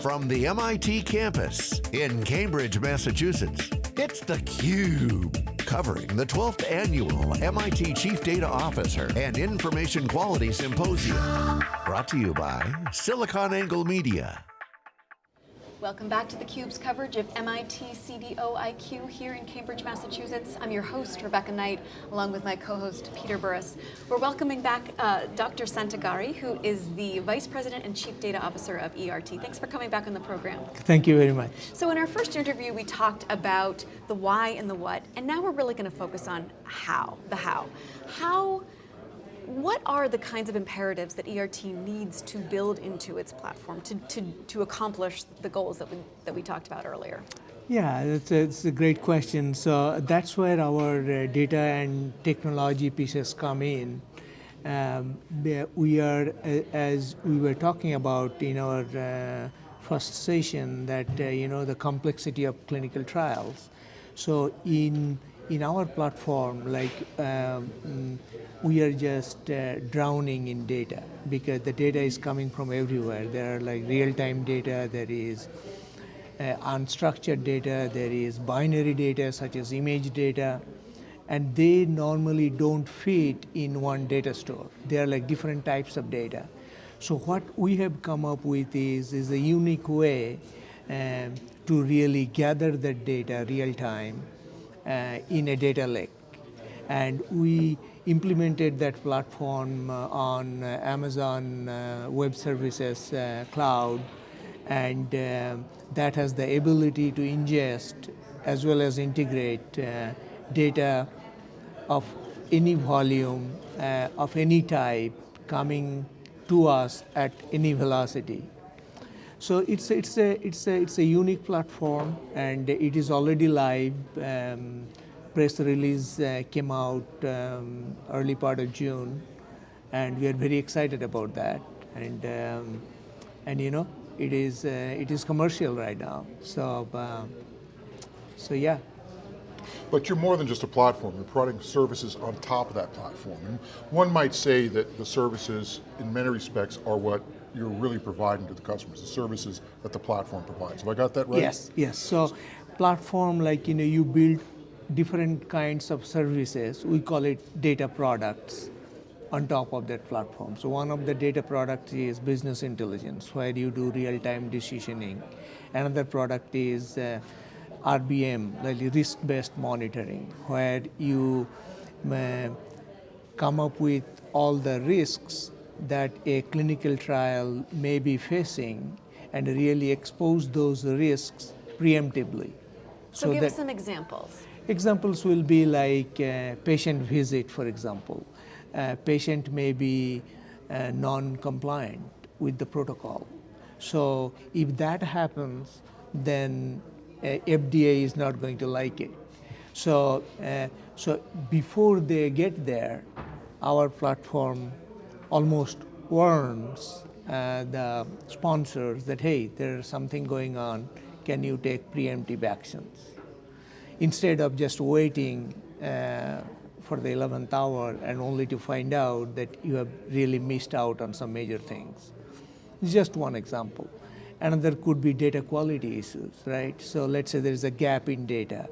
From the MIT campus in Cambridge, Massachusetts, it's theCUBE. Covering the 12th Annual MIT Chief Data Officer and Information Quality Symposium. Brought to you by SiliconANGLE Media. Welcome back to theCUBE's coverage of MIT CDO-IQ here in Cambridge, Massachusetts. I'm your host, Rebecca Knight, along with my co-host, Peter Burris. We're welcoming back uh, Dr. Santagari, who is the Vice President and Chief Data Officer of ERT. Thanks for coming back on the program. Thank you very much. So in our first interview, we talked about the why and the what, and now we're really going to focus on how, the how. How what are the kinds of imperatives that ERT needs to build into its platform to, to, to accomplish the goals that we, that we talked about earlier? Yeah, it's a, it's a great question. So that's where our uh, data and technology pieces come in. Um, we are, as we were talking about in our uh, first session, that uh, you know the complexity of clinical trials. So in in our platform, like um, we are just uh, drowning in data because the data is coming from everywhere. There are like real-time data, there is uh, unstructured data, there is binary data such as image data, and they normally don't fit in one data store. They are like different types of data. So what we have come up with is, is a unique way um, to really gather that data real time in a data lake. And we implemented that platform uh, on uh, Amazon Web Services Cloud and that has the ability to ingest as well as integrate data of any volume, uh, of any type coming to us at any velocity. So it's, it's, a, it's, a, it's a unique platform and it is already live. Um, press release uh, came out um, early part of June and we are very excited about that. And, um, and you know, it is, uh, it is commercial right now. So, uh, so yeah. But you're more than just a platform, you're providing services on top of that platform. And one might say that the services, in many respects, are what you're really providing to the customers, the services that the platform provides. Have I got that right? Yes, yes. So platform like, you know, you build different kinds of services. We call it data products on top of that platform. So one of the data products is business intelligence, where you do real-time decisioning. Another product is uh, RBM, like risk-based monitoring, where you uh, come up with all the risks that a clinical trial may be facing and really expose those risks preemptively. So, so give us some examples. Examples will be like patient visit, for example. A patient may be uh, non-compliant with the protocol. So if that happens, then uh, FDA is not going to like it. So, uh, so before they get there, our platform almost warns uh, the sponsors that, hey, there's something going on, can you take preemptive actions? Instead of just waiting uh, for the 11th hour and only to find out that you have really missed out on some major things. Just one example. Another could be data quality issues, right? So let's say there's a gap in data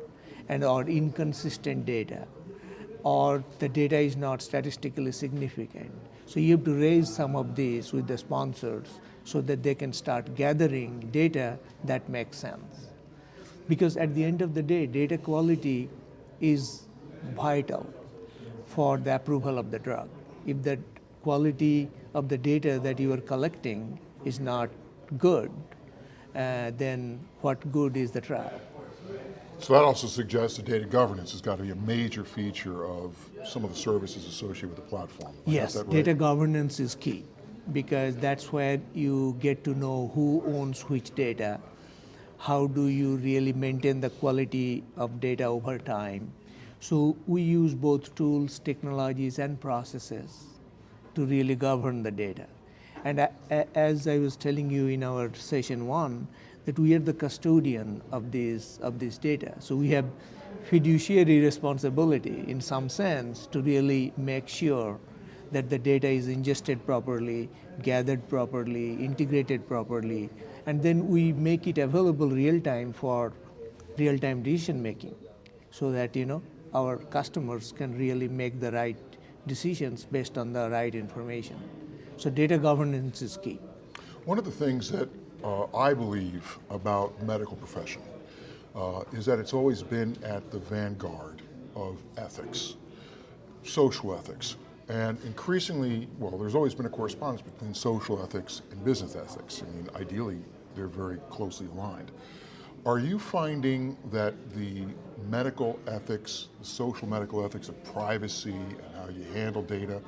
and or inconsistent data or the data is not statistically significant. So you have to raise some of these with the sponsors so that they can start gathering data that makes sense. Because at the end of the day, data quality is vital for the approval of the drug. If the quality of the data that you are collecting is not good, uh, then what good is the trial? So that also suggests that data governance has got to be a major feature of some of the services associated with the platform. Yes, right? data governance is key because that's where you get to know who owns which data, how do you really maintain the quality of data over time. So we use both tools, technologies, and processes to really govern the data. And as I was telling you in our session one, that we are the custodian of these, of this data. So we have fiduciary responsibility in some sense to really make sure that the data is ingested properly, gathered properly, integrated properly, and then we make it available real time for real time decision making so that you know our customers can really make the right decisions based on the right information. So data governance is key. One of the things that uh, I believe about medical profession uh, is that it's always been at the vanguard of ethics, social ethics, and increasingly, well, there's always been a correspondence between social ethics and business ethics. I mean, ideally, they're very closely aligned. Are you finding that the medical ethics, the social medical ethics of privacy and how you handle data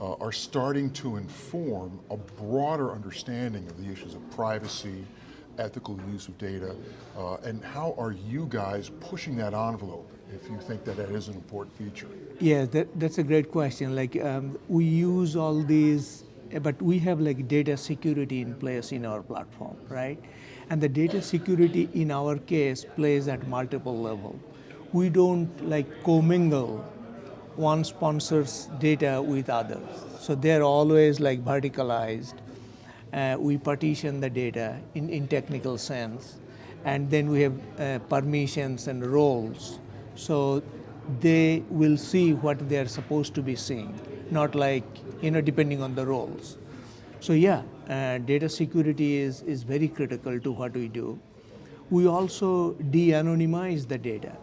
uh, are starting to inform a broader understanding of the issues of privacy, ethical use of data, uh, and how are you guys pushing that envelope if you think that that is an important feature? Yeah, that, that's a great question. Like um, we use all these, but we have like data security in place in our platform, right? And the data security in our case plays at multiple level. We don't like commingle one sponsor's data with others. So they're always like verticalized. Uh, we partition the data in, in technical sense. And then we have uh, permissions and roles. So they will see what they're supposed to be seeing, not like, you know, depending on the roles. So yeah, uh, data security is, is very critical to what we do. We also de-anonymize the data.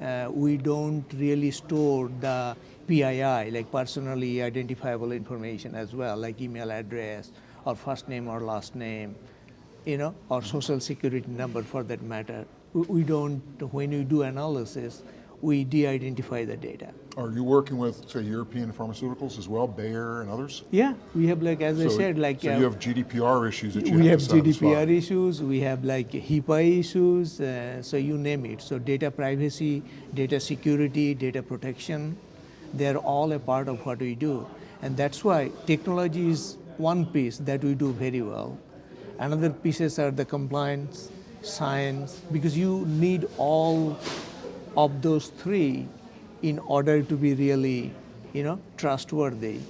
Uh, we don't really store the PII, like personally identifiable information as well, like email address or first name or last name, you know, or social security number for that matter. We, we don't, when we do analysis, we de-identify the data. Are you working with, say, European pharmaceuticals as well, Bayer and others? Yeah, we have like, as so, I said, like- So uh, you have GDPR issues that you We have have. GDPR issues, we have like HIPAA issues, uh, so you name it. So data privacy, data security, data protection, they're all a part of what we do. And that's why technology is one piece that we do very well. Another pieces are the compliance, science, because you need all of those three in order to be really, you know, trustworthy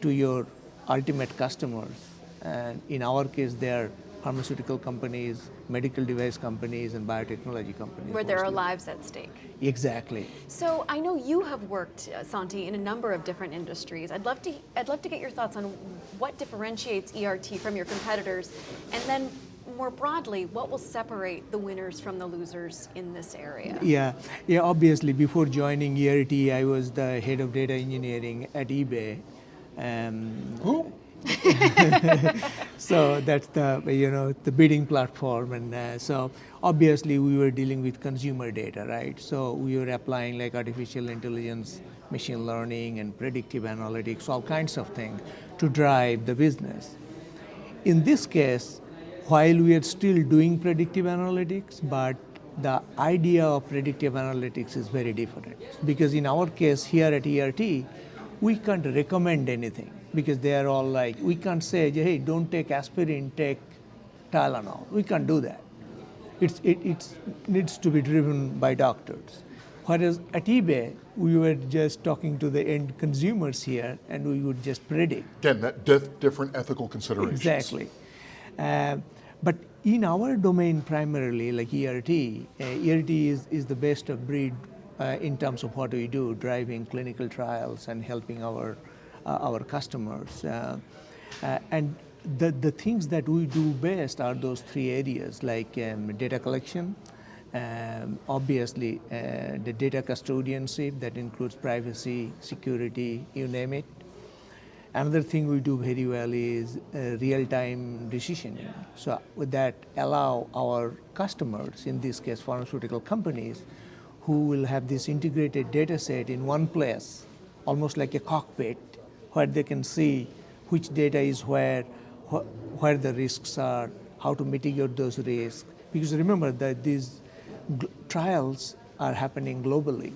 to your ultimate customers. And in our case, they are pharmaceutical companies, medical device companies, and biotechnology companies. Where there are lives at stake. Exactly. So I know you have worked, uh, Santi, in a number of different industries. I'd love to, I'd love to get your thoughts on what differentiates ERT from your competitors, and then more broadly, what will separate the winners from the losers in this area? Yeah, yeah. Obviously, before joining ERT, I was the head of data engineering at eBay. Um, Who? so that's the you know the bidding platform and uh, so obviously we were dealing with consumer data right so we were applying like artificial intelligence machine learning and predictive analytics all kinds of things to drive the business in this case while we are still doing predictive analytics but the idea of predictive analytics is very different because in our case here at ERT we can't recommend anything because they are all like, we can't say, hey, don't take aspirin, take Tylenol. We can't do that. It's, it it's, needs to be driven by doctors. Whereas at eBay, we were just talking to the end consumers here and we would just predict. Again, that dif- different ethical considerations. Exactly. Uh, but in our domain primarily, like ERT, uh, ERT is, is the best of breed uh, in terms of what we do, driving clinical trials and helping our, uh, our customers. And the, the things that we do best are those three areas, like um, data collection, um, obviously the data custodianship, that includes privacy, security, you name it. Another thing we do very well is uh, real-time decisioning. So with that, allow our customers, in this case pharmaceutical companies, who will have this integrated data set in one place, almost like a cockpit, where they can see which data is where, wh where the risks are, how to mitigate those risks. Because remember that these trials are happening globally.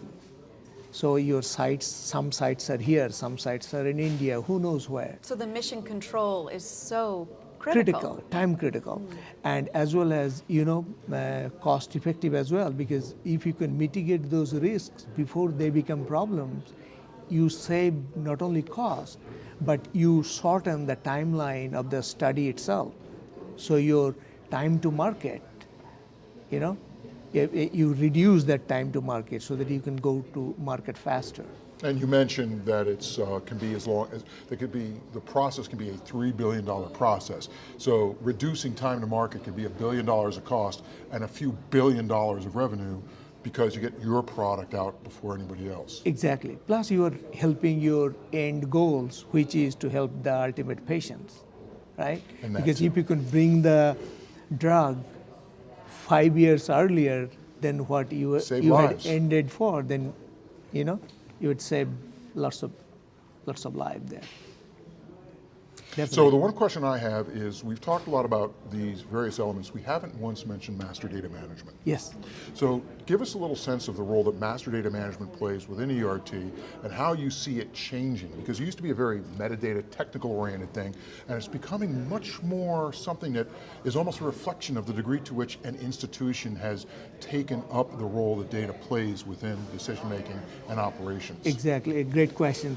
So your sites, some sites are here, some sites are in India, who knows where. So the mission control is so critical. Critical, time critical. Mm. And as well as, you know, uh, cost effective as well, because if you can mitigate those risks before they become problems, you save not only cost, but you shorten the timeline of the study itself. So your time to market, you know, you you reduce that time to market so that you can go to market faster. And you mentioned that it's uh, can be as long as it could be the process can be a three billion dollar process. So reducing time to market can be a billion dollars of cost and a few billion dollars of revenue because you get your product out before anybody else. Exactly. Plus, you are helping your end goals, which is to help the ultimate patients, right? And Because too. if you can bring the drug five years earlier than what you, Save you lives. had ended for, then you know you would save lots of lots of lives there. So the one question I have is, we've talked a lot about these various elements. We haven't once mentioned master data management. yes. So give us a little sense of the role that master data management plays within ERT and how you see it changing. Because it used to be a very metadata, technical oriented thing, and it's becoming much more something that is almost a reflection of the degree to which an institution has taken up the role that data plays within decision making and operations. Exactly, a great question.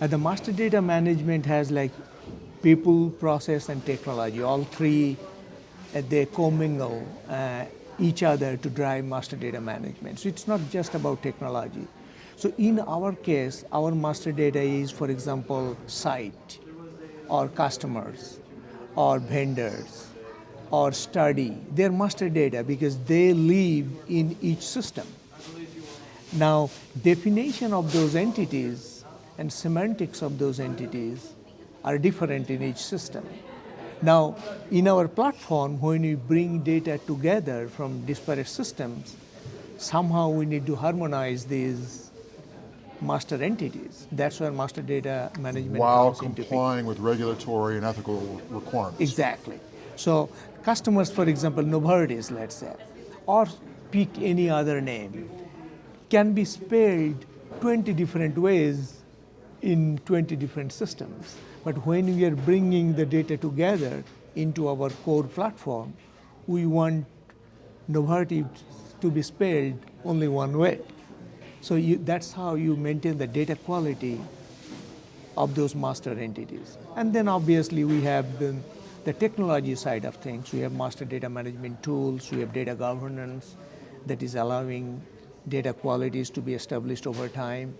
Uh, the master data management has like people, process, and technology. All three, uh, they commingle uh, each other to drive master data management. So it's not just about technology. So in our case, our master data is, for example, site, or customers, or vendors, or study. They're master data because they live in each system. Now, definition of those entities and semantics of those entities are different in each system. Now, in our platform, when we bring data together from disparate systems, somehow we need to harmonize these master entities. That's where master data management While comes into picture. complying with regulatory and ethical requirements. Exactly. So customers, for example, Novartis, let's say, or pick any other name, can be spelled 20 different ways in 20 different systems. But when we are bringing the data together into our core platform, we want Novartis to be spelled only one way. So you, that's how you maintain the data quality of those master entities. And then obviously we have the, the technology side of things. We have master data management tools, we have data governance that is allowing data qualities to be established over time.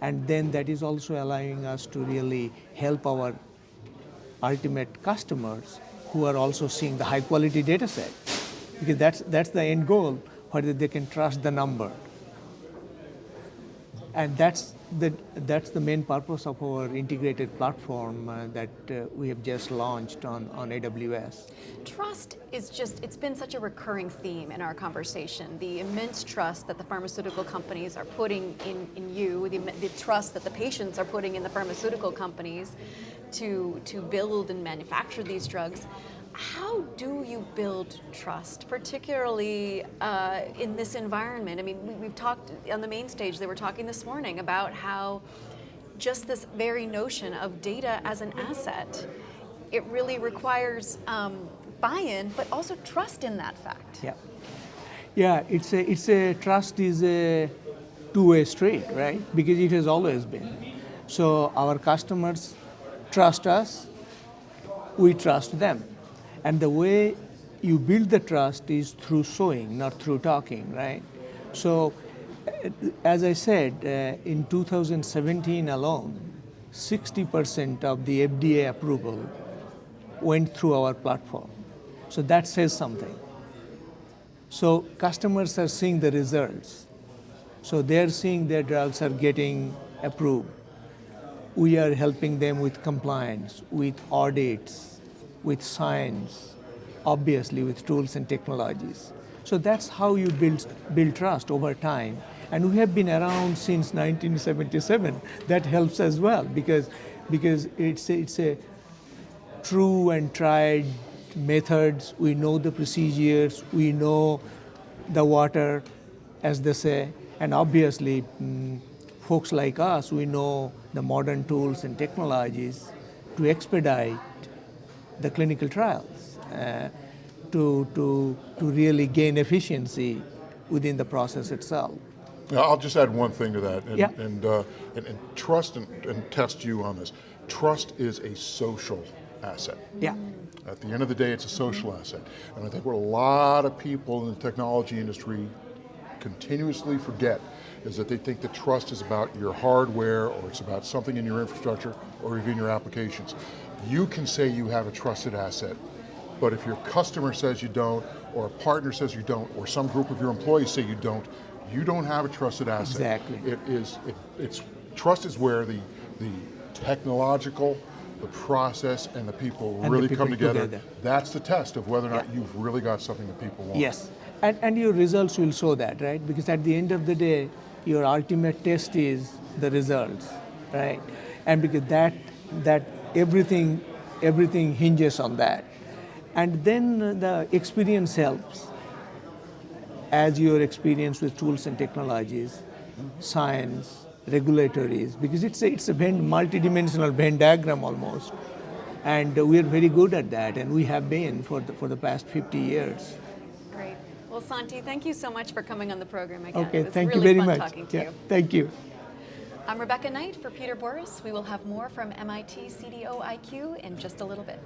And then that is also allowing us to really help our ultimate customers who are also seeing the high quality data set. Because that's, that's the end goal, whether they can trust the number. And that's the, that's the main purpose of our integrated platform uh, that uh, we have just launched on, on AWS. Trust is just, it's been such a recurring theme in our conversation. The immense trust that the pharmaceutical companies are putting in, in you, the, the trust that the patients are putting in the pharmaceutical companies to, to build and manufacture these drugs. How do you build trust, particularly uh, in this environment? I mean, we, we've talked on the main stage, they were talking this morning about how just this very notion of data as an asset, it really requires um, buy-in, but also trust in that fact. Yeah. Yeah, it's a, it's a trust is a two-way street, right? Because it has always been. So our customers trust us, we trust them. And the way you build the trust is through showing, not through talking, right? So, uh, as I said, uh, in 2017 alone, 60% of the FDA approval went through our platform. So that says something. So customers are seeing the results. So they're seeing their drugs are getting approved. We are helping them with compliance, with audits, with science, obviously with tools and technologies. So that's how you build, build trust over time. And we have been around since 1977. That helps as well because, because it's, a, it's a true and tried methods. We know the procedures. We know the water, as they say. And obviously, mm, folks like us, we know the modern tools and technologies to expedite the clinical trials, uh, to, to, to really gain efficiency within the process itself. Now, I'll just add one thing to that, and, Yeah. and, uh, and, and trust and, and test you on this. Trust is a social asset. Yeah. At the end of the day, it's a social asset. And I think what a lot of people in the technology industry continuously forget is that they think that trust is about your hardware or it's about something in your infrastructure or even your applications. You can say you have a trusted asset, but if your customer says you don't, or a partner says you don't, or some group of your employees say you don't, you don't have a trusted asset. Exactly. It is, it, it's, trust is where the, the technological, the process, and the people the really people come together. together. That's the test of whether or not Yeah. you've really got something that people want. Yes, and, and your results will show that, right? Because at the end of the day, your ultimate test is the results, right? And because that that everything everything hinges on that, and then the experience helps. As your experience with tools and technologies, science, regulatories, because it's a, it's a Venn, multi-dimensional Venn diagram almost, and we are very good at that, and we have been for the, for the past 50 years. Great. Well, Santi, thank you so much for coming on the program again. Okay, thank really you very fun much. talking to Yeah, you. Thank you. I'm Rebecca Knight for Peter Burris. We will have more from MIT CDO IQ in just a little bit.